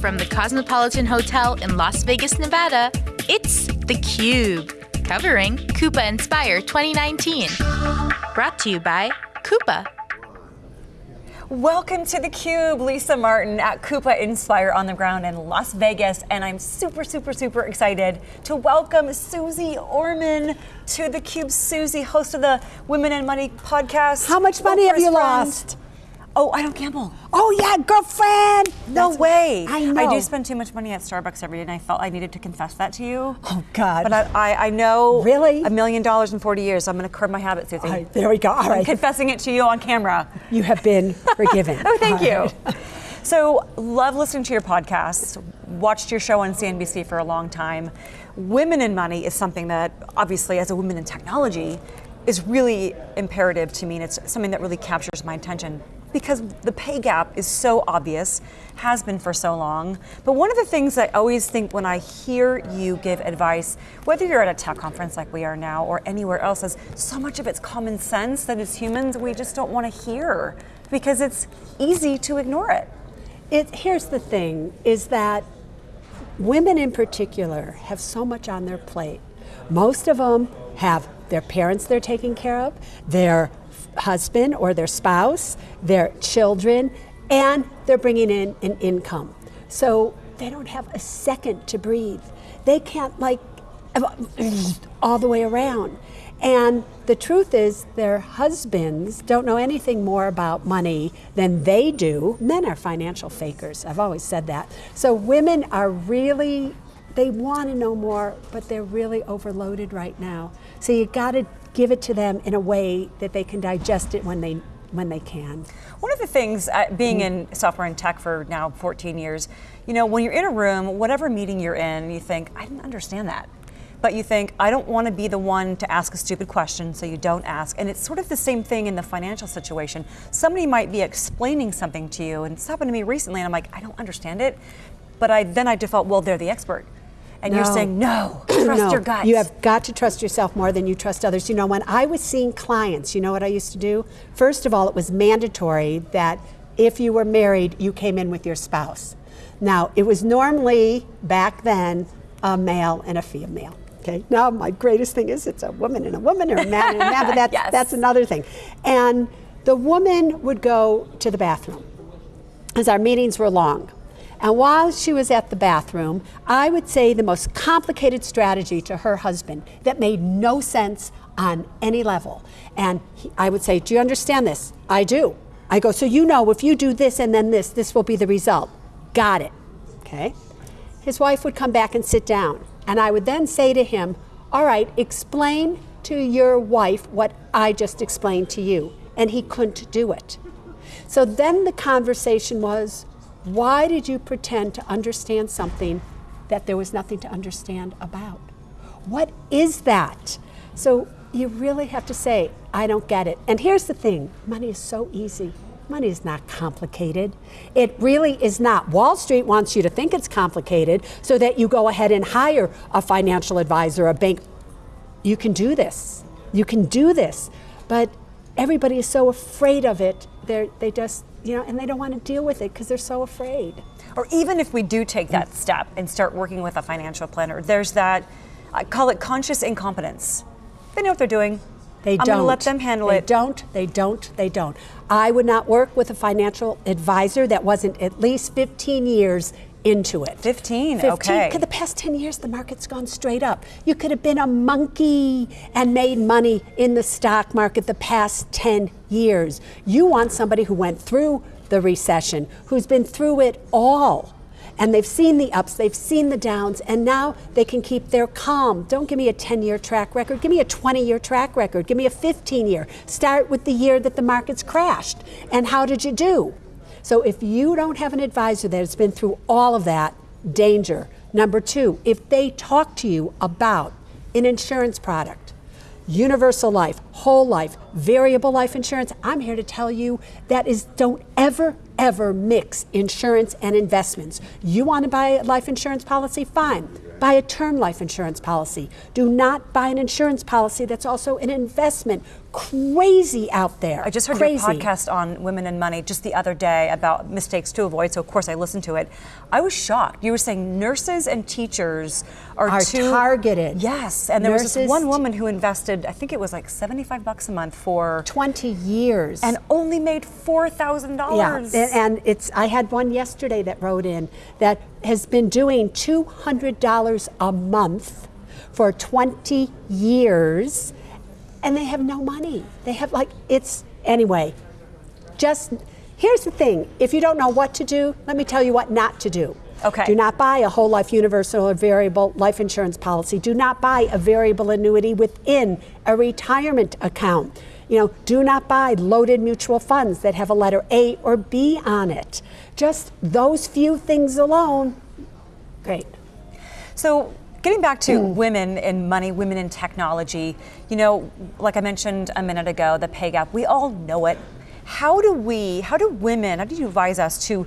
from the Cosmopolitan Hotel in Las Vegas, Nevada, it's theCUBE, covering Coupa Inspire 2019. Brought to you by Coupa. Welcome to theCUBE, Lisa Martin at Coupa Inspire on the ground in Las Vegas, and I'm super, super, super excited to welcome Suze Orman to theCUBE. Susie, host of the Women and Money podcast. How much money have you friend. lost? Oh, I don't gamble. Oh yeah, girlfriend. No That's way. I know. I do spend too much money at Starbucks every day, and I felt I needed to confess that to you. Oh God. But I, I, I know really a million dollars in 40 years. I'm going to curb my habit, Suze. Right, there we go. All I'm right. confessing it to you on camera. You have been forgiven. oh, thank All you. Right. So, love listening to your podcast. Watched your show on CNBC for a long time. Women in money is something that, obviously, as a woman in technology, is really imperative to me, and it's something that really captures my attention because the pay gap is so obvious, has been for so long. But one of the things I always think when I hear you give advice, whether you're at a tech conference like we are now or anywhere else, is so much of it's common sense that as humans we just don't want to hear because it's easy to ignore it. it here's the thing, is that women in particular have so much on their plate. Most of them have their parents they're taking care of, their husband or their spouse, their children, and they're bringing in an income. So they don't have a second to breathe. They can't like all the way around. And the truth is, their husbands don't know anything more about money than they do. Men are financial fakers. I've always said that. So women are really, they want to know more, but they're really overloaded right now. So you got to give it to them in a way that they can digest it when they when they can. One of the things, uh, being in software and tech for now 14 years, you know, when you're in a room, whatever meeting you're in, you think, I didn't understand that. But you think, I don't want to be the one to ask a stupid question, so you don't ask. And it's sort of the same thing in the financial situation. Somebody might be explaining something to you, and it's happened to me recently, and I'm like, I don't understand it. But I then I default, well, they're the expert. And no. you're saying, no, trust no. your gut. You have got to trust yourself more than you trust others. You know, when I was seeing clients, you know what I used to do? First of all, it was mandatory that if you were married, you came in with your spouse. Now, it was normally back then a male and a female. Okay. Now, my greatest thing is it's a woman and a woman or a man and a man, but that's, yes. that's another thing. And the woman would go to the bathroom because our meetings were long. And while she was at the bathroom, I would say the most complicated strategy to her husband that made no sense on any level. And he, I would say, Do you understand this? I do. I go, So you know if you do this and then this, this will be the result. Got it. Okay. His wife would come back and sit down. And I would then say to him, All right, explain to your wife what I just explained to you. And he couldn't do it. So then the conversation was, why did you pretend to understand something that there was nothing to understand about? What is that? So you really have to say, I don't get it. And here's the thing money is so easy. Money is not complicated. It really is not. Wall Street wants you to think it's complicated so that you go ahead and hire a financial advisor, a bank. You can do this. You can do this. But everybody is so afraid of it, they they just you know, and they don't want to deal with it because they're so afraid. Or even if we do take that step and start working with a financial planner, there's that, I call it conscious incompetence. They know what they're doing. They I'm don't. going to let them handle they it. They don't, they don't, they don't. I would not work with a financial advisor that wasn't at least 15 years into it. 15, 15 okay. The past 10 years, the market's gone straight up. You could have been a monkey and made money in the stock market the past 10 years. You want somebody who went through the recession, who's been through it all. And they've seen the ups, they've seen the downs, and now they can keep their calm. Don't give me a 10 year track record, give me a 20 year track record, give me a 15 year. Start with the year that the markets crashed. And how did you do? So if you don't have an advisor that has been through all of that, danger. Number two, if they talk to you about an insurance product, universal life, whole life, variable life insurance, I'm here to tell you that is don't ever, ever mix insurance and investments. You want to buy a life insurance policy? Fine. Buy a term life insurance policy. Do not buy an insurance policy that's also an investment crazy out there. I just heard crazy. your podcast on women and money just the other day about mistakes to avoid. So of course I listened to it. I was shocked. You were saying nurses and teachers are, Are too targeted. Yes, and there was this one woman who invested. I think it was like seventy-five bucks a month for, 20 years. and only made four thousand Yeah, dollars. and, and it's. I had one yesterday that wrote in that has been doing two hundred dollars a month for twenty years, and they have no money. They have like it's anyway. Just here's the thing: if you don't know what to do, let me tell you what not to do. Okay. Do not buy a whole life universal or variable life insurance policy. Do not buy a variable annuity within a retirement account. You know, do not buy loaded mutual funds that have a letter A or B on it. Just those few things alone. Great. So, getting back to Mm. women in money, women in technology, you know, like I mentioned a minute ago, the pay gap, we all know it. How do we, how do women, how do you advise us to,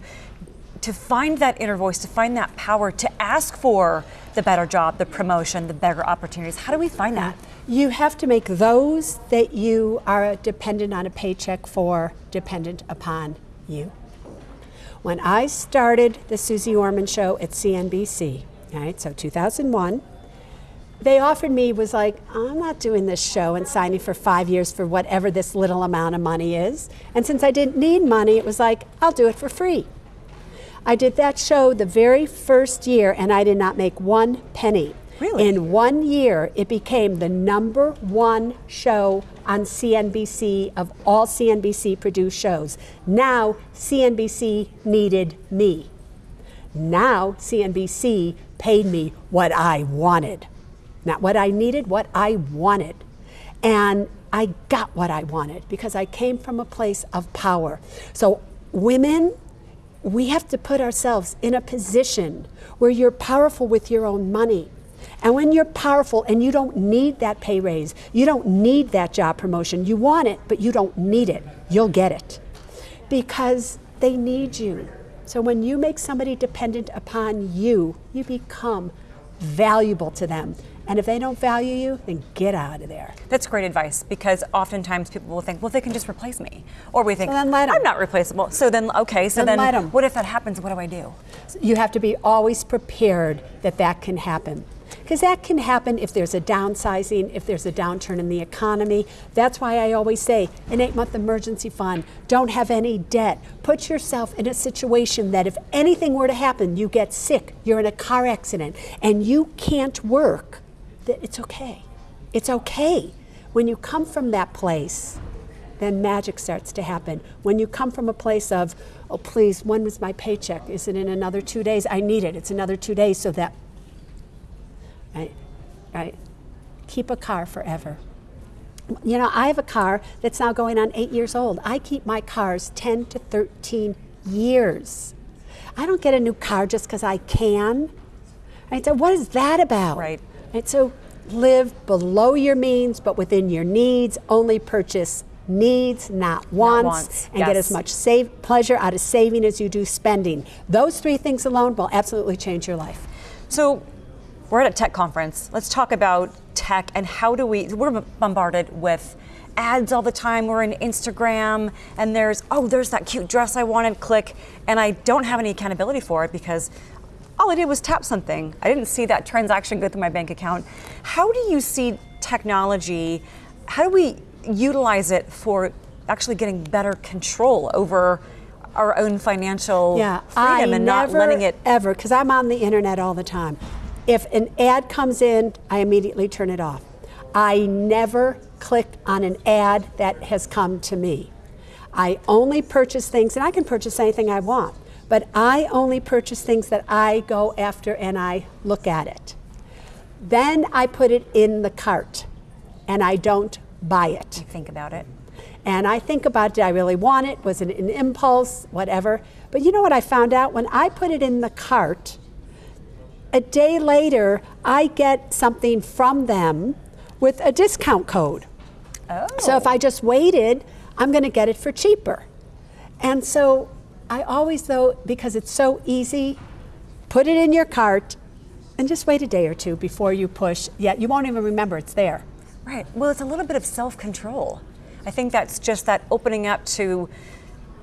to find that inner voice, to find that power, to ask for the better job, the promotion, the better opportunities? How do we find that? You have to make those that you are dependent on a paycheck for dependent upon you. When I started the Suze Orman show at CNBC, right, so 2001, they offered me was like, I'm not doing this show and signing for five years for whatever this little amount of money is. And since I didn't need money, it was like, I'll do it for free. I did that show the very first year and I did not make one penny. Really? In one year, it became the number one show on CNBC of all CNBC produced shows. Now, CNBC needed me. Now, CNBC paid me what I wanted. Not what I needed, what I wanted. And I got what I wanted because I came from a place of power. So, women, we have to put ourselves in a position where you're powerful with your own money. And when you're powerful and you don't need that pay raise, you don't need that job promotion, you want it, but you don't need it, you'll get it because they need you. So when you make somebody dependent upon you, you become valuable to them. And if they don't value you, then get out of there. That's great advice because oftentimes people will think, well, they can just replace me. Or we think, So then let 'em. I'm not replaceable. So then, okay, so Then then, what if that happens? What do I do? You have to be always prepared that that can happen. Because that can happen if there's a downsizing, if there's a downturn in the economy. That's why I always say an eight month emergency fund, don't have any debt. Put yourself in a situation that if anything were to happen, you get sick, you're in a car accident, and you can't work, that it's okay. It's okay. When you come from that place, then magic starts to happen. When you come from a place of, oh, please, when was my paycheck? Is it in another two days? I need it. It's another two days so that, right, right. Keep a car forever. You know, I have a car that's now going on eight years old. I keep my cars 10 to 13 years. I don't get a new car just because I can. Right, so what is that about? Right. Right, so live below your means, but within your needs. Only purchase needs, not wants, wants, and get as much save, pleasure out of saving as you do spending. Those three things alone will absolutely change your life. So we're at a tech conference. Let's talk about tech and how do we, we're bombarded with ads all the time. We're in Instagram and there's, oh, there's that cute dress I wanted, click. And I don't have any accountability for it because all I did was tap something. I didn't see that transaction go through my bank account. How do you see technology? How do we utilize it for actually getting better control over our own financial Yeah, freedom I and not letting it ever because I'm on the internet all the time. If an ad comes in, I immediately turn it off. I never click on an ad that has come to me. I only purchase things, and I can purchase anything I want, but I only purchase things that I go after and I look at it. Then I put it in the cart, and I don't buy it. think about it. And I think about did I really want it? Was it an impulse? Whatever. But you know what I found out? When I put it in the cart, a day later, I get something from them with a discount code. Oh. So if I oh. just waited, I'm going to get it for cheaper. And so I always, though, because it's so easy, put it in your cart and just wait a day or two before you push. Yet you won't even remember it's there. Right. Well, it's a little bit of self control. I think that's just that opening up to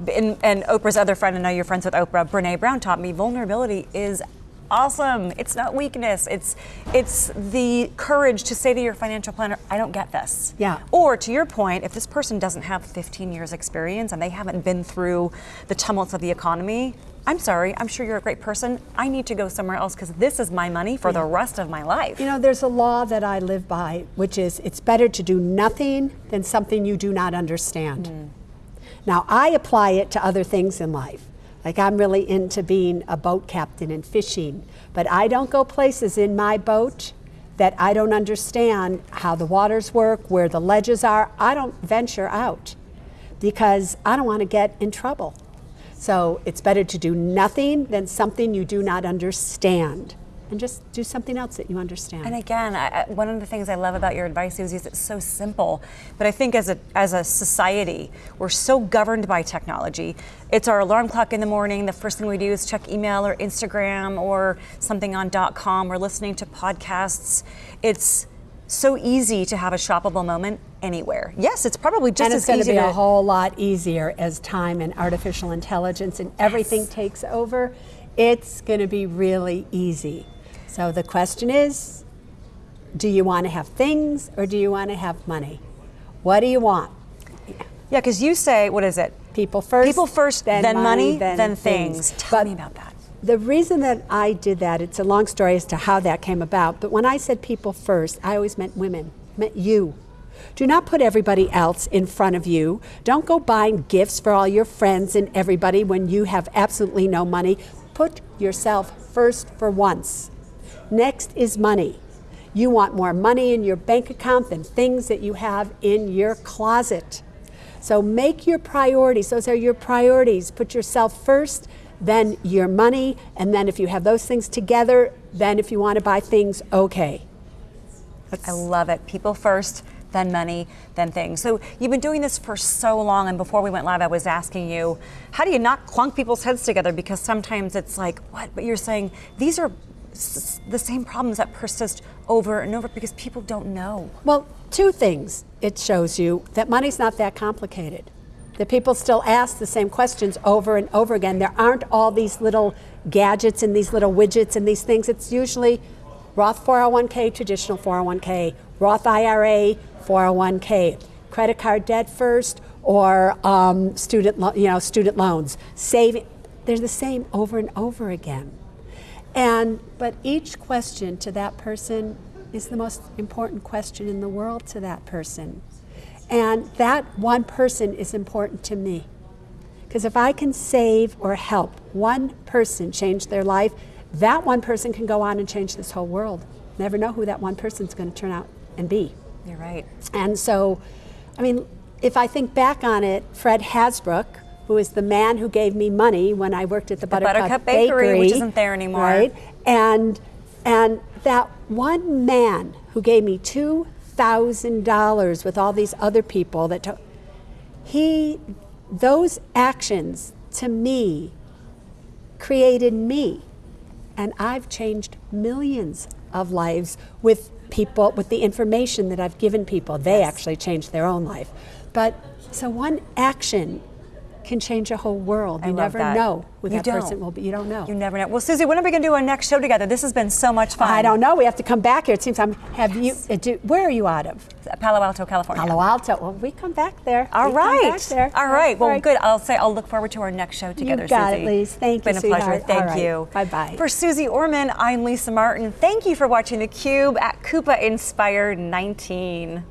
and, and Oprah's other friend, I know you're friends with Oprah, Brene Brown taught me vulnerability is awesome. It's not weakness. It's it's the courage to say to your financial planner, I don't get this. Yeah. Or to your point, if this person doesn't have 15 years experience and they haven't been through the tumults of the economy, I'm sorry, I'm sure you're a great person. I need to go somewhere else because this is my money for the rest of my life. You know, there's a law that I live by, which is it's better to do nothing than something you do not understand. Mm. Now, I apply it to other things in life. Like I'm really into being a boat captain and fishing, but I don't go places in my boat that I don't understand how the waters work, where the ledges are. I don't venture out because I don't want to get in trouble. So it's better to do nothing than something you do not understand and just do something else that you understand. And again, I, one of the things I love about your advice, Susie, is it's so simple. But I think as a, as a society, we're so governed by technology. It's our alarm clock in the morning. The first thing we do is check email or Instagram or something on .com. We're listening to podcasts. It's so easy to have a shoppable moment anywhere. Yes, it's probably just as easy. and it's going to be a whole lot easier as time and artificial intelligence and everything yes. takes over. It's going to be really easy. So the question is do you want to have things or do you want to have money? What do you want? Yeah, because you say, what is it? People first. People first, then, then money, then, then things. things. Tell but me about that. The reason that I did that, it's a long story as to how that came about, but when I said people first, I always meant women, meant you. Do not put everybody else in front of you. Don't go buying gifts for all your friends and everybody when you have absolutely no money. Put yourself first for once. Next is money. You want more money in your bank account than things that you have in your closet. So make your priorities, those are your priorities. Put yourself first, then your money, and then if you have those things together, then if you want to buy things, okay. That's I love it. People first, then money, then things. So you've been doing this for so long, and before we went live, I was asking you, how do you not clunk people's heads together? Because sometimes it's like, what? But you're saying these are the same problems that persist over and over because people don't know. Well, two things it shows you that money's not that complicated. That people still ask the same questions over and over again. There aren't all these little gadgets and these little widgets and these things. It's usually Roth 401k, traditional 401k, Roth IRA, 401k, credit card debt first, or um, student, you know, student loans, saving. They're the same over and over again. And but each question to that person is the most important question in the world to that person. And that one person is important to me. Because if I can save or help one person change their life, that one person can go on and change this whole world. Never know who that one person's going to turn out and be. You're right. And so, I mean, if I think back on it, Fred Hasbrook, who is the man who gave me money when I worked at the, the Buttercup, Buttercup Bakery, Bakery, which isn't there anymore. Right, and and that one man who gave me two thousand dollars with all these other people that to, he those actions to me created me and I've changed millions of lives with people with the information that I've given people they yes. actually changed their own life but so one action can change a whole world. You never that. know who you that don't. person will be. You don't know. You never know. Well, Susie, when are we going to do our next show together? This has been so much fun. I don't know. We have to come back here. It seems I'm. Have yes. you? Uh, do, where are you out of? Palo Alto, California. Palo Alto. Well, we come back there. All we right. There. All right. Well, good. I'll say I'll look forward to our next show together. You got Susie. it, Lise. Thank it's you. Been a pleasure. Thank right. you. Bye bye. For Suze Orman, I'm Lisa Martin. Thank you for watching theCUBE at Coupa Inspire 19.